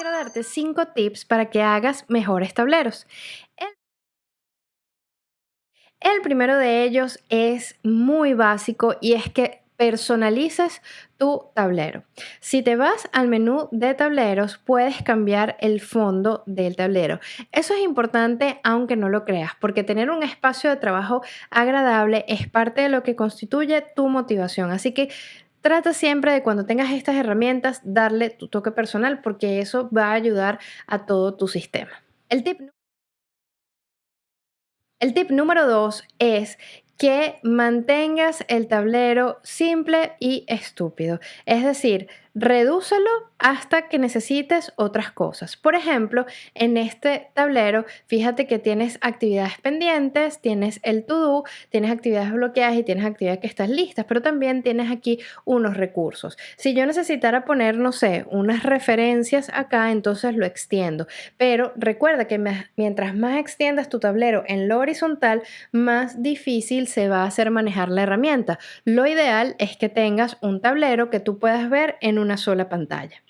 quiero darte 5 tips para que hagas mejores tableros. El, el primero de ellos es muy básico y es que personalices tu tablero. Si te vas al menú de tableros, puedes cambiar el fondo del tablero. Eso es importante aunque no lo creas, porque tener un espacio de trabajo agradable es parte de lo que constituye tu motivación. Así que Trata siempre de cuando tengas estas herramientas darle tu toque personal porque eso va a ayudar a todo tu sistema. El tip, número dos es que mantengas el tablero simple y estúpido. Es decir, redúcelo hasta que necesites otras cosas. Por ejemplo, en este tablero, fíjate que tienes actividades pendientes, tienes el to-do, tienes actividades bloqueadas y tienes actividades que están listas, pero también tienes aquí unos recursos. Si yo necesitara poner, no sé, unas referencias acá, entonces lo extiendo. Pero recuerda que mientras más extiendas tu tablero en lo horizontal, más difícil se va a hacer manejar la herramienta. Lo ideal es que tengas un tablero que tú puedas ver en una sola pantalla.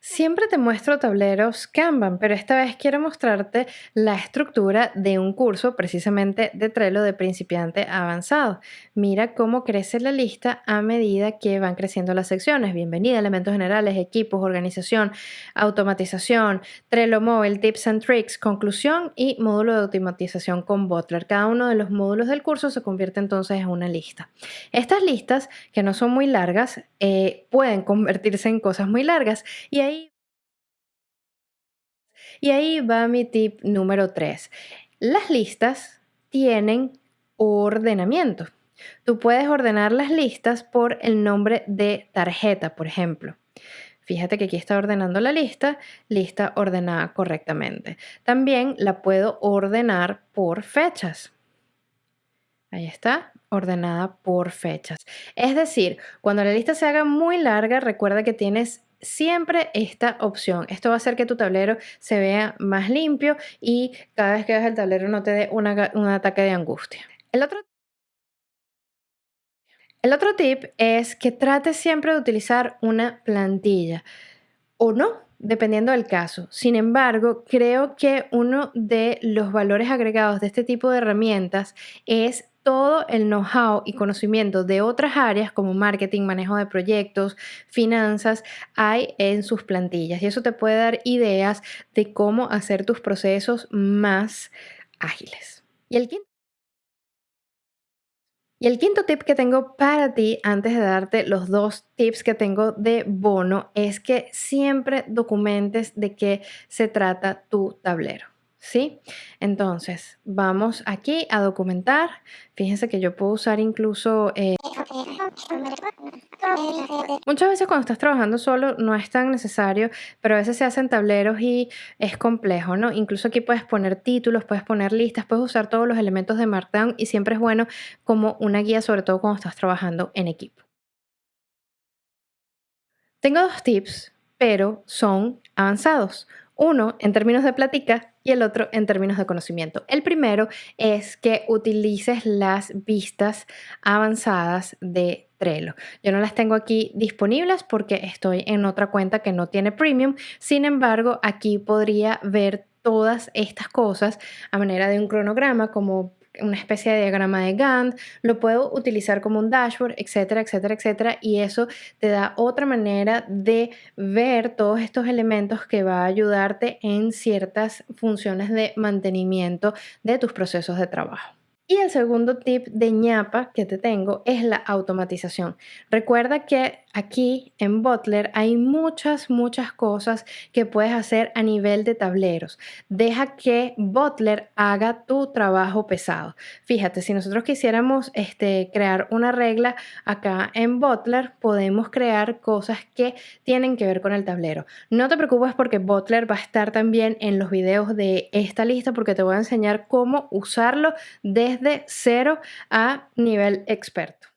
Siempre te muestro tableros Kanban, pero esta vez quiero mostrarte la estructura de un curso precisamente de Trello de principiante avanzado. Mira cómo crece la lista a medida que van creciendo las secciones. Bienvenida, elementos generales, equipos, organización, automatización, Trello Mobile, Tips and Tricks, conclusión y módulo de automatización con Butler. Cada uno de los módulos del curso se convierte entonces en una lista. Estas listas, que no son muy largas, eh, pueden convertirse en cosas muy largas y y ahí va mi tip número 3. Las listas tienen ordenamiento. Tú puedes ordenar las listas por el nombre de tarjeta, por ejemplo. Fíjate que aquí está ordenando la lista, lista ordenada correctamente. También la puedo ordenar por fechas. Ahí está, ordenada por fechas. Es decir, cuando la lista se haga muy larga, recuerda que tienes siempre esta opción. Esto va a hacer que tu tablero se vea más limpio y cada vez que veas el tablero no te dé un ataque de angustia. El otro, el otro tip es que trates siempre de utilizar una plantilla o no, dependiendo del caso. Sin embargo, creo que uno de los valores agregados de este tipo de herramientas es todo el know-how y conocimiento de otras áreas como marketing, manejo de proyectos, finanzas, hay en sus plantillas. Y eso te puede dar ideas de cómo hacer tus procesos más ágiles. Y el quinto y el quinto tip que tengo para ti antes de darte los dos tips que tengo de bono es que siempre documentes de qué se trata tu tablero. ¿Sí? Entonces, vamos aquí a documentar. Fíjense que yo puedo usar incluso... Eh, muchas veces cuando estás trabajando solo no es tan necesario, pero a veces se hacen tableros y es complejo, ¿no? Incluso aquí puedes poner títulos, puedes poner listas, puedes usar todos los elementos de Markdown y siempre es bueno como una guía, sobre todo cuando estás trabajando en equipo. Tengo dos tips, pero son avanzados. Uno en términos de plática y el otro en términos de conocimiento. El primero es que utilices las vistas avanzadas de Trello. Yo no las tengo aquí disponibles porque estoy en otra cuenta que no tiene premium. Sin embargo, aquí podría ver todas estas cosas a manera de un cronograma como una especie de diagrama de Gantt, lo puedo utilizar como un dashboard, etcétera, etcétera, etcétera, y eso te da otra manera de ver todos estos elementos que va a ayudarte en ciertas funciones de mantenimiento de tus procesos de trabajo. Y el segundo tip de ñapa que te tengo es la automatización. Recuerda que aquí en Butler hay muchas, muchas cosas que puedes hacer a nivel de tableros. Deja que Butler haga tu trabajo pesado. Fíjate, si nosotros quisiéramos este, crear una regla acá en Butler, podemos crear cosas que tienen que ver con el tablero. No te preocupes porque Butler va a estar también en los videos de esta lista porque te voy a enseñar cómo usarlo desde cero a nivel experto.